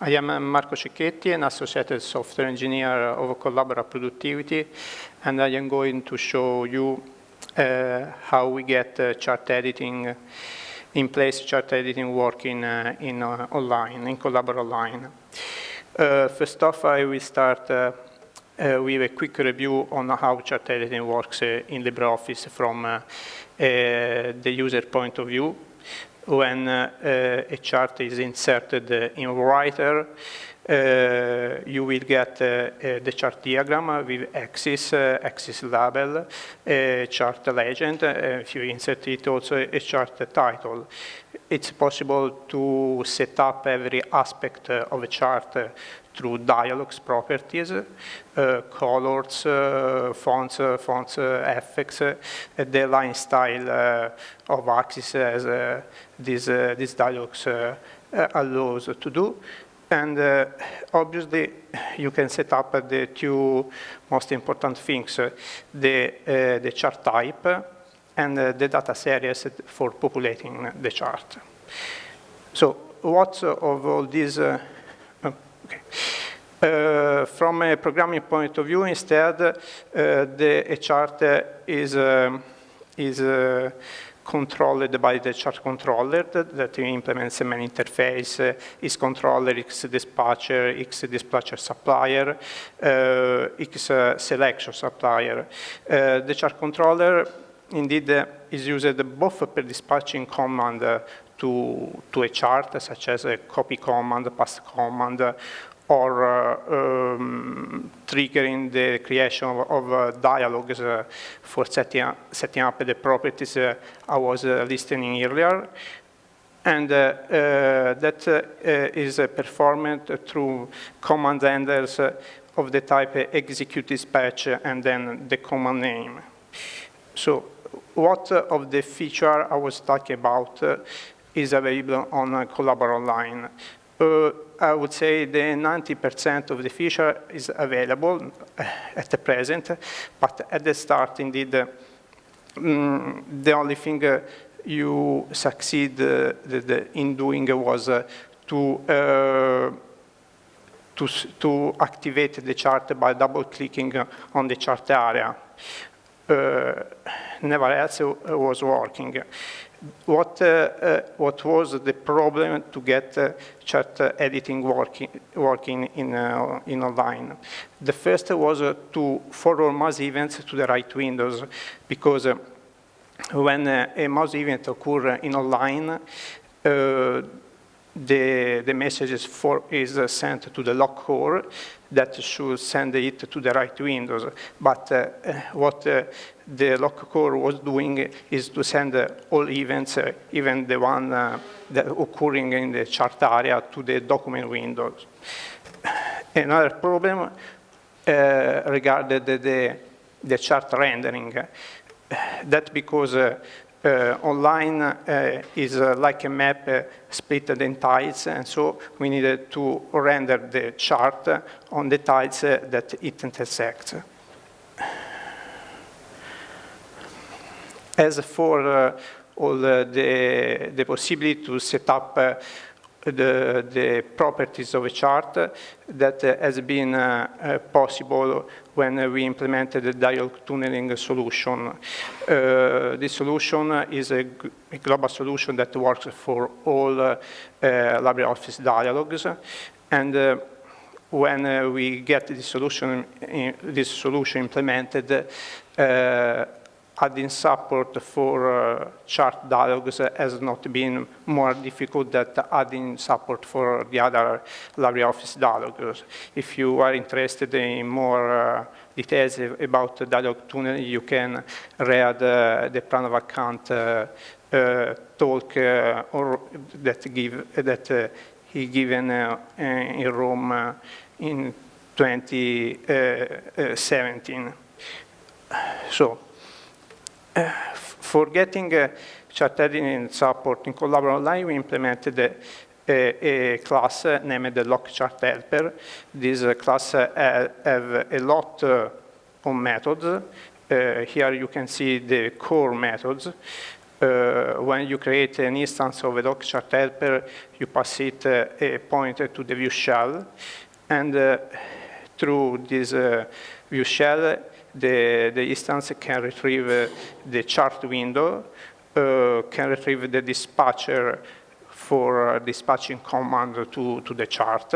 I am Marco Cecchetti, an associated software engineer of Collabora Productivity, and I am going to show you uh, how we get uh, chart editing in place, chart editing working uh, in uh, online, in Collabora Online. Uh, first off, I will start uh, with a quick review on how chart editing works in LibreOffice from the user point of view when uh, a chart is inserted in Writer, uh, you will get uh, the chart diagram with axis, axis label, chart legend, if you insert it also a chart title. It's possible to set up every aspect of a chart through dialogues properties, uh, colors, uh, fonts, uh, fonts effects, the line style of axis as these, these dialogues allows to do. And uh, obviously, you can set up uh, the two most important things, uh, the, the chart type and the data series for populating the chart. So what of all these Okay. Uh, from a programming point of view, instead, uh, the chart is, uh, is uh, controlled by the chart controller that, that implements a main interface, uh, is controller, X dispatcher, X dispatcher supplier, uh, X selection supplier. the chart controller indeed is used both per dispatching command to, to a chart, such as a copy command, paste command, or uh, um, triggering the creation of, of uh, dialogues uh, for setting up, setting up the properties uh, I was uh, listening earlier. And uh, that is performed through command handlers of the type execute dispatch and then the command name. So what of the feature I was talking about is available on uh, Collabora Online. Uh, I would say the 90% of the feature is available uh, at the present, but at the start, indeed, uh, mm, the only thing uh, you succeed uh, the, the in doing was to, to, to activate the chart by double-clicking on the chart area. never else was working what, uh, uh, what was the problem to get uh, chart editing working, working in, in online? The first was to forward mouse events to the right windows because when a mouse event occurs in online, the, the message for, is sent to the lock core that should send it to the right windows. But uh, what uh, the lock core was doing is to send uh, all events, uh, even the one uh, occurring in the chart area, to the document windows. Another problem uh, regarded the, the, chart rendering. That because uh, Uh, online uh, is uh, like a map uh, split in tiles, and so we needed uh, to render the chart on the tiles that it intersects. As for all the, the possibility to set up the, the properties of a chart that has been uh, uh, possible when we implemented the dialog tunneling solution. Uh, this solution is a, a, global solution that works for all uh, LibreOffice dialogues. And uh, when uh, we get this solution, this solution implemented, adding support for uh, chart dialogues has not been more difficult than adding support for the other LibreOffice dialogues. If you are interested in more uh, details about dialog tunnel, you can read uh, the Pranav Kant uh, uh, talk uh, or that give that he given in Rome in 2017. So for getting uh, chart editing support in Collabora Online, we implemented a, a, a class named the LokChartHelper. This uh, class uh, have a lot of methods. Here you can see the core methods. uh, when you create an instance of a doc chart helper, you pass it uh, a pointer to the view shell, and uh, through this view shell, the, the instance can retrieve uh, the chart window, uh, can retrieve the dispatcher for dispatching command to, to the chart,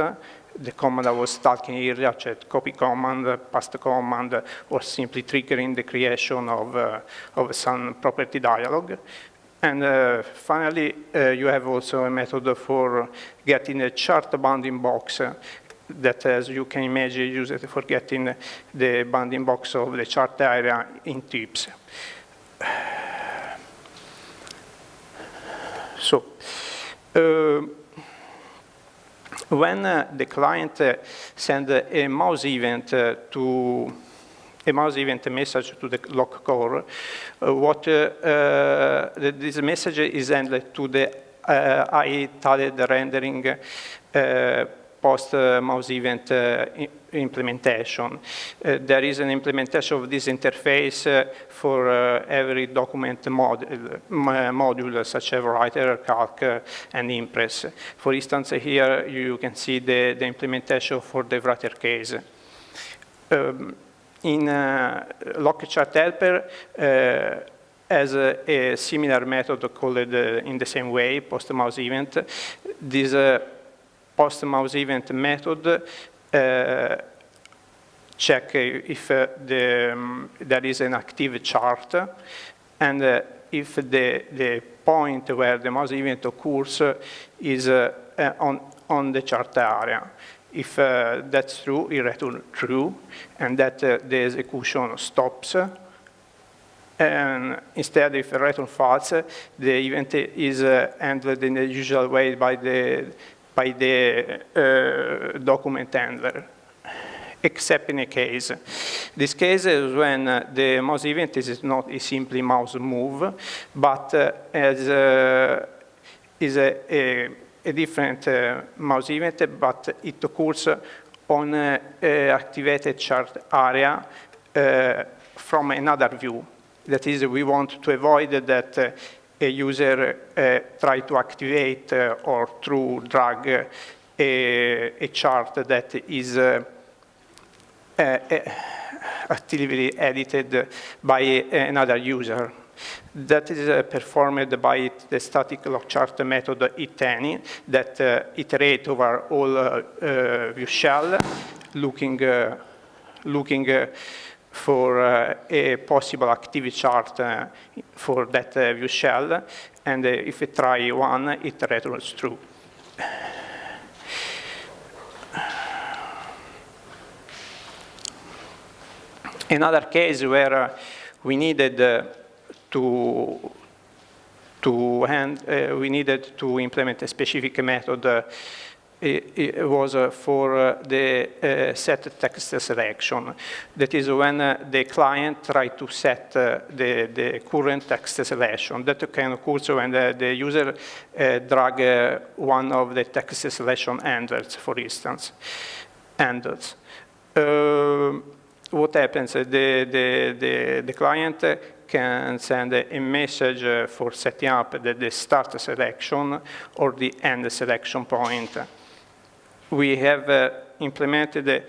the command I was talking earlier, copy command, paste command, or simply triggering the creation of, uh, of some property dialog. And uh, finally, uh, you have also a method for getting a chart bounding box that, as you can imagine, used for getting the bounding box of the chart area in twips. So, uh, when uh, the client uh, sends a mouse event uh, to a mouse event message to the lock core, uh, what this message is handled to the uh, ITiledRenderable post-mouse event implementation. Uh, there is an implementation of this interface uh, for uh, every document mod module, such as Writer, Calc, and Impress. For instance, here you can see the, the implementation for the Writer case. Um, in uh, LokChartHelper, uh, as a, a, similar method called uh, in the same way, post-mouse event. This uh, post-mouse event method uh, check if uh, the, um, there is an active chart and uh, if the, the point where the mouse event occurs is on, on the chart area. If uh, that's true, it returns true, and that uh, the execution stops. And instead, if it returns false, the event is uh, handled in the usual way by the by the uh, document handler, except in a case. This case is when uh, the mouse event is not a simply mouse move, but uh, as, uh, is a, a, a different uh, mouse event, but it occurs on uh, activated chart area from another view. That is, we want to avoid that a user uh, try to activate uh, or through drag uh, a, a, chart that is actively edited by another user. That is uh, performed by the static lock chart method HitAny that uh, iterate over all uh, view shell, looking, looking for uh, a possible activity chart uh, for that uh, view shell, and if it try one, it returns true. Another case where we needed to to hand, uh, we needed to implement a specific method uh, it, it was uh, for uh, the uh, set text selection. That is when the client try to set the, the current text selection. That can occur when the, the user drag one of the text selection handles, for instance, handles. what happens? The, the, the, the client can send a message for setting up the, the, start selection or the end selection point we have uh, implemented a,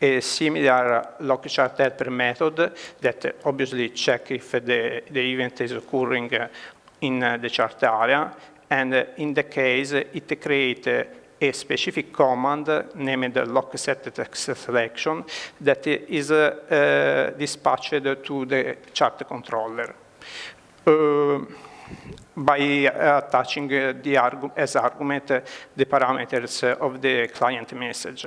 a similar chart helper method that obviously check if the, the event is occurring uh, in uh, the chart area. And in the case, it creates a specific command named lock set text selection that is uh, dispatched to the chart controller. Uh, by attaching the argu as argument the parameters of the client message.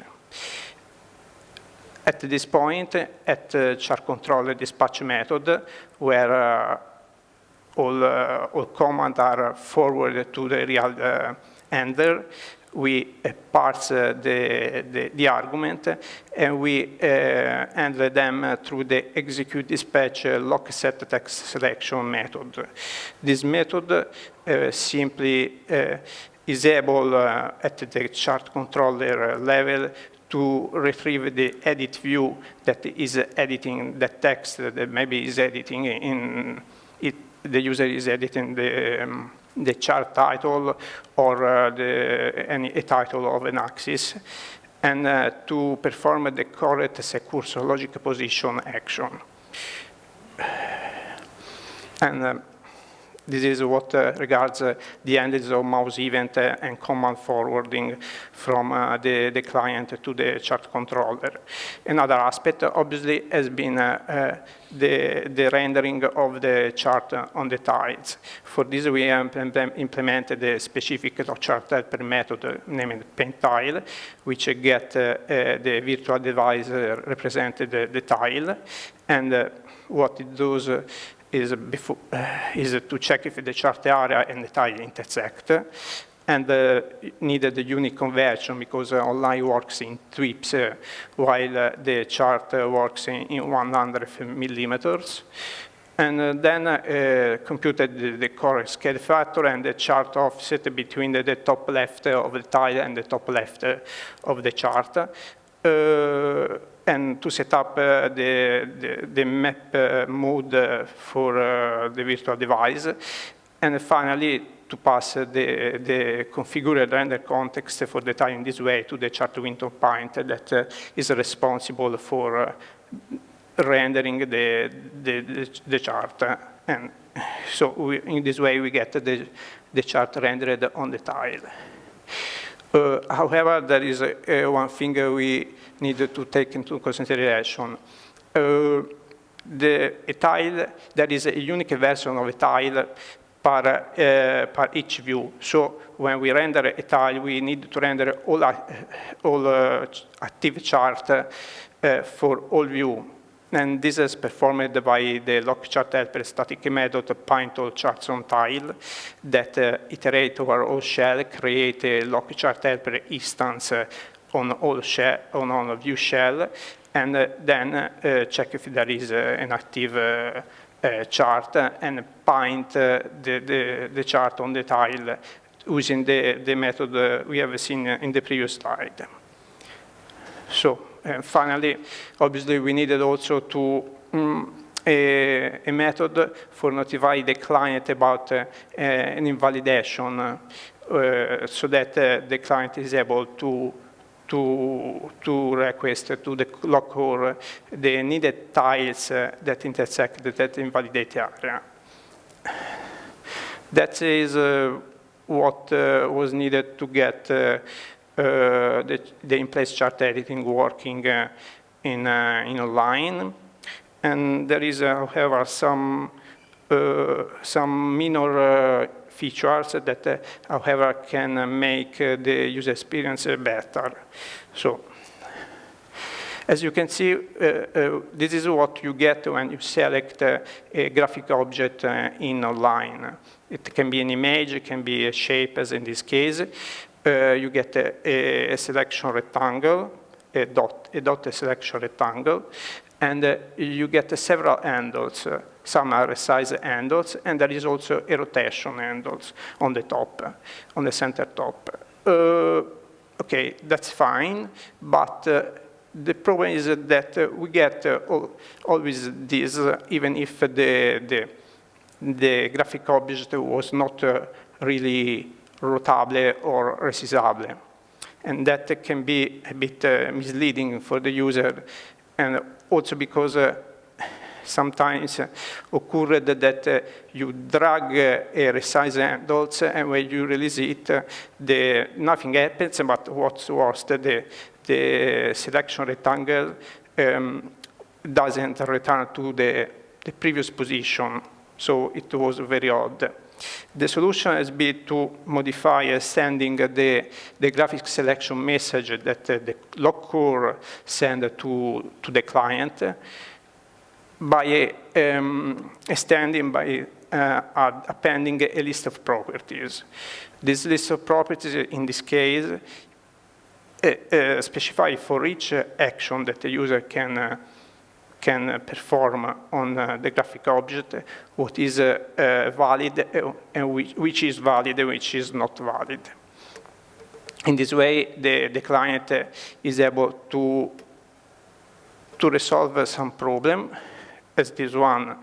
At this point, at uh, chart controller dispatch method, where uh, all, uh, all commands are forwarded to the real uh, handler, we uh, parse uh, the, the, the, argument and we uh, handle them through the execute dispatch lock set text selection method. This method simply is able at the chart controller level to retrieve the edit view that is editing the text that maybe is editing in it the user is editing the, um, the chart title or uh, the, any a title of an axis, and uh, to perform the correct secursor logic position action. And um, this is what uh, regards uh, the handles of mouse event uh, and command forwarding from uh, the, the client to the chart controller. Another aspect, obviously, has been uh, uh, the, the rendering of the chart on the tiles. For this, we implemented a specific chart helper method named paint_tile, which get the virtual device represented the, the tile, and what it does is, before, uh, is to check if the chart area and the tile intersect, and uh, needed a unique conversion because uh, online works in twips, uh, while uh, the chart uh, works in, in, 100 millimeters. And then computed the, the correct scale factor and the chart offset between the, the, top left of the tile and the top left of the chart and to set up uh, the, the, the, map uh, mode uh, for uh, the virtual device. And finally, to pass the, the configured render context for the tile in this way to the chart window point that uh, is responsible for uh, rendering the, the, the, chart. And so we, in this way, we get the, the chart rendered on the tile. Uh, however, there is one thing we need to take into consideration. Uh, the, a tile, there is a unique version of a tile per, uh, per each view. So when we render a tile, we need to render all, uh, all uh, active chart uh, for all view. And this is performed by the LokChartHelper static method paint all charts on tile that uh, iterate over all shell, create a LokChartHelper instance on all shell, on all view shell, and uh, then uh, check if there is uh, an active chart and paint the, the, the, chart on the tile using the, the method we have seen in the previous slide. So finally, obviously, we needed also to um, a, a, method for notify the client about uh, an invalidation uh, so that uh, the client is able to to, to request to the core the needed tiles uh, that intersect that invalidate area. That is uh, what uh, was needed to get uh, uh, Uh, the, the in-place chart editing working uh, in, uh, in online. And there is, uh, however, some, some minor features that, uh, however, can make uh, the user experience uh, better. So, as you can see, this is what you get when you select a graphic object in online. It can be an image, it can be a shape, as in this case. Uh, you get a, a, selection rectangle, a dot, a dot selection rectangle, and uh, you get uh, several handles. Some are size handles, and there is also a rotation handles on the top, on the center top. Uh, okay, that's fine, but uh, the problem is that uh, we get uh, always this, uh, even if the, the, the, graphic object was not uh, really rotable or resizable. And that can be a bit misleading for the user, and also because sometimes occurred that uh, you drag uh, a resize handles and when you release it, uh, the, nothing happens, but what's worse, the, the selection rectangle um, doesn't return to the, the previous position. So it was very odd. The solution has been to modify uh, sending the, the graphic selection message that uh, the lock core send to, to the client by um, extending, by uh, appending a list of properties. This list of properties, in this case, uh, uh, specify for each action that the user can uh, can perform on uh, the graphic object what is uh, valid and which, which, is valid and which is not valid. In this way, the, the client is able to, to resolve some problem as this one.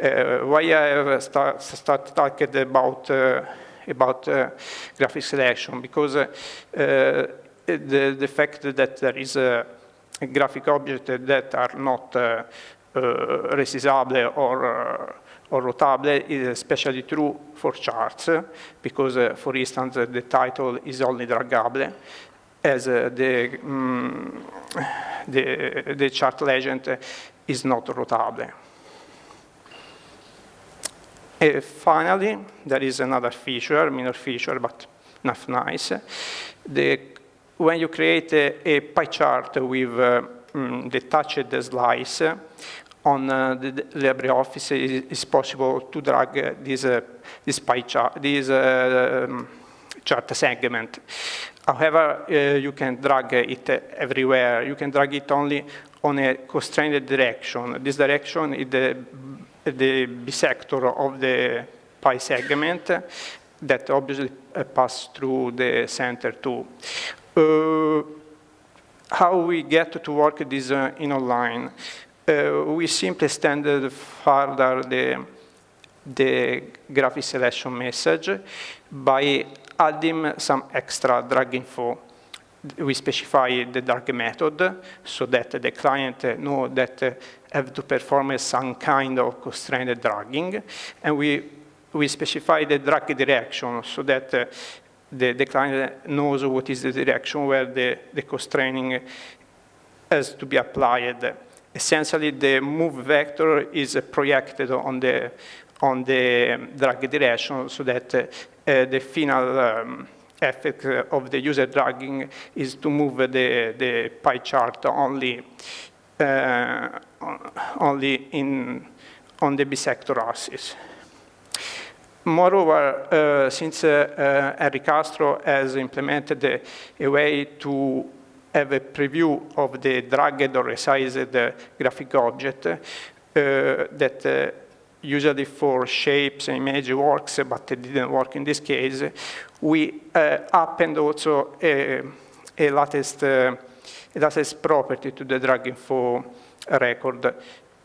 Uh, why I have start, start talking about, uh, about uh, graphic selection? Because uh, the, the fact that there is a graphic objects that are not uh, uh, resizable or or rotable is especially true for charts because, uh, for instance, the title is only draggable as uh, the, um, the, the, chart legend is not rotable. Uh, finally, there is another feature, minor feature, but not nice. The, when you create a, a pie chart with uh, um, the touched slice, on uh, the, LibreOffice, it is possible to drag uh, this, uh, this pie chart, this um, chart segment. However, uh, you can drag it everywhere. You can drag it only on a constrained direction. This direction is the, the bisector of the pie segment that obviously uh, pass through the center too. Uh, how we get to work this uh, in online? Uh, we simply extended further the, the graphic selection message by adding some extra drag info. We specify the drag method so that the client know that have to perform some kind of constrained dragging. And we, we specify the drag direction so that the, the client knows what is the direction where the, the constraining has to be applied. Essentially, the move vector is projected on the, on the drag direction so that uh, the final um, effect of the user dragging is to move the, the pie chart only, uh, only in, on the bisector axis. Moreover, uh, since uh, uh, Henry Castro has implemented a, way to have a preview of the dragged or resized graphic object uh, that usually for shapes and image works, but it didn't work in this case. We uh, append also a, a latest, uh, latest property to the drag info record.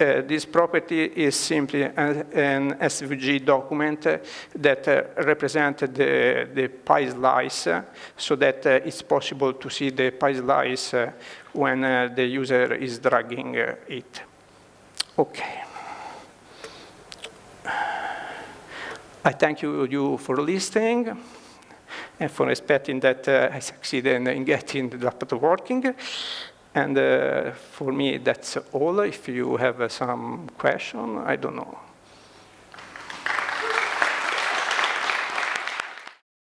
Uh, this property is simply an, an SVG document that uh, represents the, the pie slice so that uh, it's possible to see the pie slice uh, when uh, the user is dragging uh, it. Okay. I thank you, you for listening and for expecting that uh, I succeeded in getting the laptop working. And uh, for me, that's all. If you have uh, some question, I don't know.